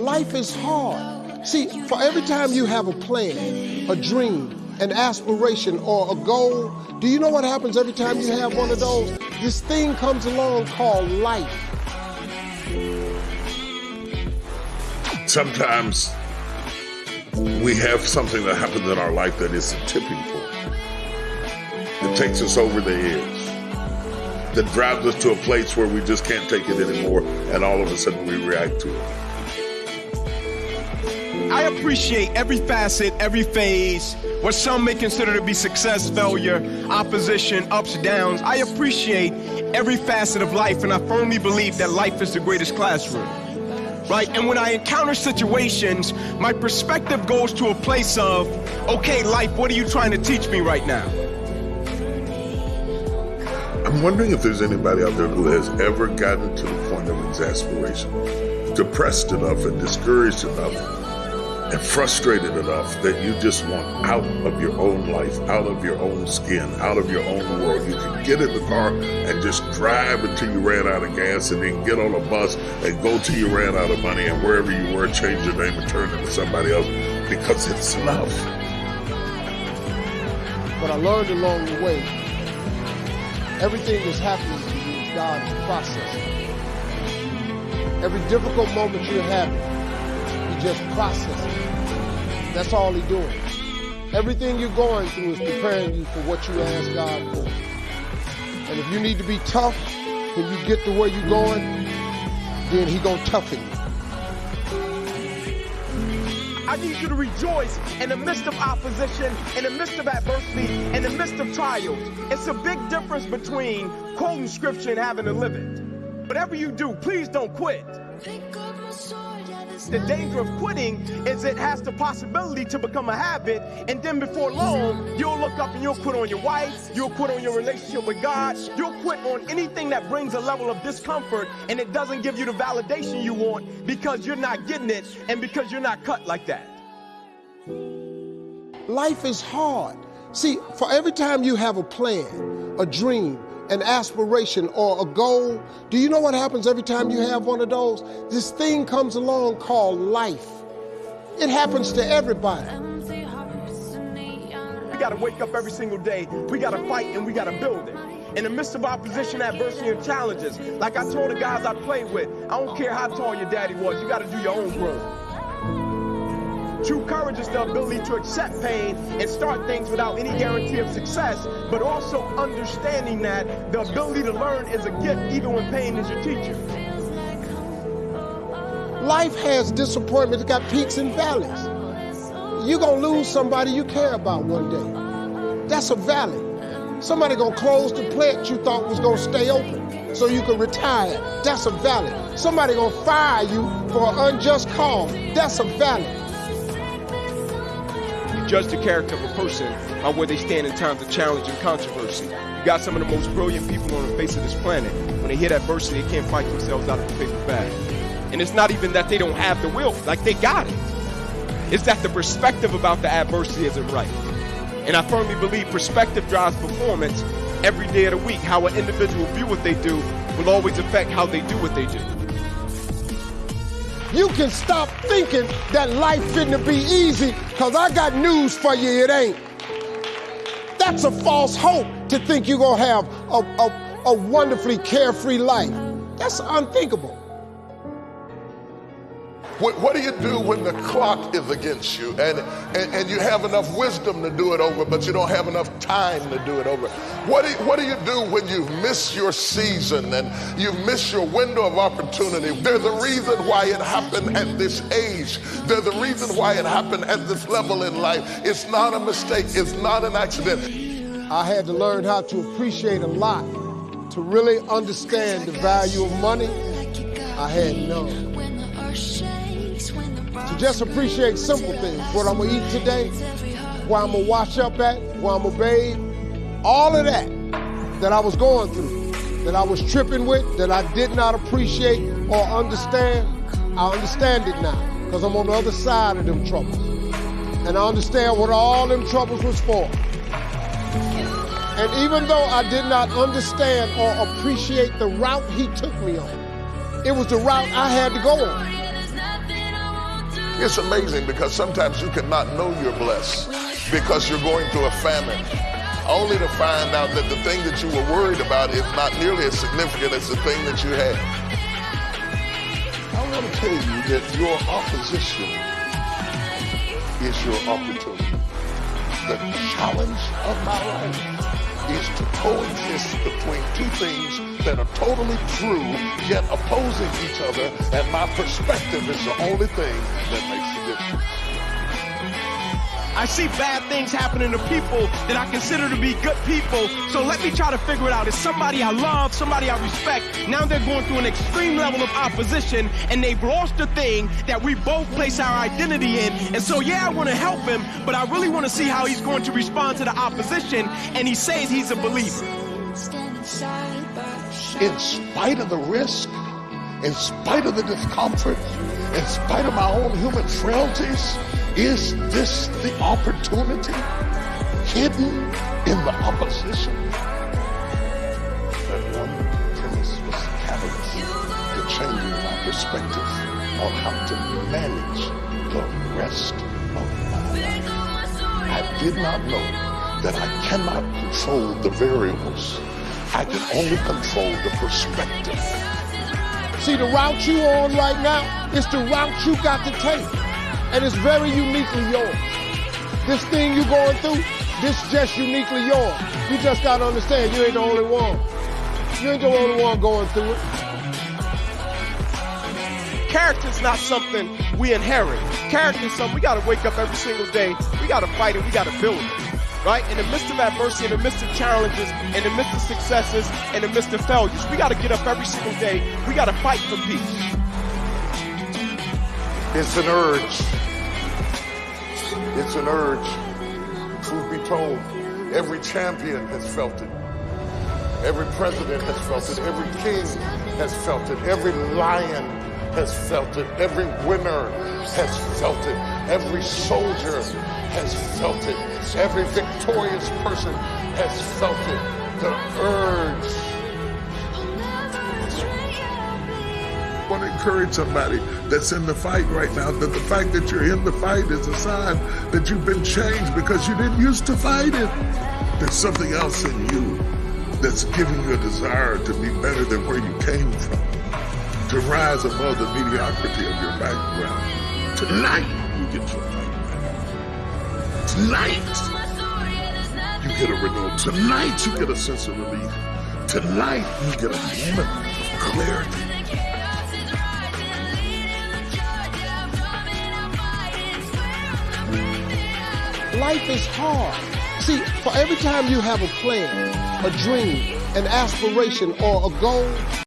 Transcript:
Life is hard. See, for every time you have a plan, a dream, an aspiration, or a goal, do you know what happens every time you have one of those? This thing comes along called life. Sometimes we have something that happens in our life that is a tipping point. It takes us over the edge. That drives us to a place where we just can't take it anymore, and all of a sudden we react to it. I appreciate every facet, every phase, what some may consider to be success, failure, opposition, ups, downs. I appreciate every facet of life, and I firmly believe that life is the greatest classroom. Right? And when I encounter situations, my perspective goes to a place of, okay, life, what are you trying to teach me right now? I'm wondering if there's anybody out there who has ever gotten to the point of exasperation, depressed enough and discouraged enough and frustrated enough that you just want out of your own life, out of your own skin, out of your own world. You can get in the car and just drive until you ran out of gas and then get on a bus and go till you ran out of money and wherever you were, change your name and turn into somebody else because it's love. But I learned along the way, everything that's happening to you is God's process. Every difficult moment you're having, just processes. That's all He's doing. Everything you're going through is preparing you for what you ask God for. And if you need to be tough when you get to where you're going, then He gonna toughen you. I need you to rejoice in the midst of opposition, in the midst of adversity, in the midst of trials. It's a big difference between quoting scripture and having to live it. Whatever you do, please don't quit. The danger of quitting is it has the possibility to become a habit, and then before long, you'll look up and you'll quit on your wife, you'll quit on your relationship with God, you'll quit on anything that brings a level of discomfort, and it doesn't give you the validation you want because you're not getting it and because you're not cut like that. Life is hard. See, for every time you have a plan, a dream, an aspiration, or a goal, do you know what happens every time you have one of those? This thing comes along called life. It happens to everybody. We gotta wake up every single day. We gotta fight and we gotta build it. In the midst of opposition, adversity, and challenges, like I told the guys I played with, I don't care how tall your daddy was, you gotta do your own growth. True courage is the ability to accept pain and start things without any guarantee of success, but also understanding that the ability to learn is a gift even when pain is your teacher. Life has disappointments, it's got peaks and valleys. You're gonna lose somebody you care about one day. That's a valley. Somebody gonna close the plant you thought was gonna stay open so you can retire. That's a valley. Somebody gonna fire you for an unjust cause. That's a valley. Judge the character of a person by where they stand in times of challenge and controversy. You got some of the most brilliant people on the face of this planet. When they hit adversity, they can't fight themselves out of the paper bag. And it's not even that they don't have the will, like they got it. It's that the perspective about the adversity isn't right. And I firmly believe perspective drives performance every day of the week. How an individual view what they do will always affect how they do what they do. You can stop thinking that life finna be easy, cause I got news for you, it ain't. That's a false hope to think you're gonna have a, a, a wonderfully carefree life. That's unthinkable. What, what, do you do when the clock is against you and, and, and, you have enough wisdom to do it over, but you don't have enough time to do it over? What do, you, what do you do when you miss your season and you miss your window of opportunity? There's a reason why it happened at this age. There's a reason why it happened at this level in life. It's not a mistake, it's not an accident. I had to learn how to appreciate a lot to really understand the value of money. I had none just appreciate simple things. What I'm gonna eat today, where I'm gonna wash up at, where I'm gonna bathe, all of that that I was going through, that I was tripping with, that I did not appreciate or understand, I understand it now because I'm on the other side of them troubles. And I understand what all them troubles was for. And even though I did not understand or appreciate the route he took me on, it was the route I had to go on. It's amazing because sometimes you cannot know you're blessed because you're going through a famine only to find out that the thing that you were worried about is not nearly as significant as the thing that you had. I want to tell you that your opposition is your opportunity. The challenge of my life coexist between two things that are totally true, yet opposing each other, and my perspective is the only thing that makes difference. I see bad things happening to people that I consider to be good people. So let me try to figure it out. It's somebody I love, somebody I respect. Now they're going through an extreme level of opposition and they've lost the thing that we both place our identity in. And so, yeah, I want to help him, but I really want to see how he's going to respond to the opposition. And he says he's a believer. In spite of the risk, in spite of the discomfort, in spite of my own human frailties, is this the opportunity hidden in the opposition? That one premise was the catalyst to changing my perspective on how to manage the rest of my life. I did not know that I cannot control the variables. I can only control the perspective. See, the route you're on right now is the route you got to take and it's very uniquely yours. This thing you're going through, this just uniquely yours. You just gotta understand you ain't the only one. You ain't the only one going through it. Character's not something we inherit. Character's something we gotta wake up every single day. We gotta fight it. We gotta build it. Right? In the midst of adversity, in the midst of challenges, in the midst of successes, in the midst of failures, we gotta get up every single day. We gotta fight for peace. It's an urge. It's an urge. Truth be told, every champion has felt it. Every president has felt it. Every king has felt it. Every lion has felt it. Every winner has felt it. Every soldier has felt it. Every victorious person has felt it. The urge want to encourage somebody that's in the fight right now that the fact that you're in the fight is a sign that you've been changed because you didn't used to fight it. There's something else in you that's giving you a desire to be better than where you came from, to rise above the mediocrity of your background. Tonight, you get your fight back. Tonight, you get a renewal. Tonight, you get a sense of relief. Tonight, you get a moment life is hard. See, for every time you have a plan, a dream, an aspiration, or a goal,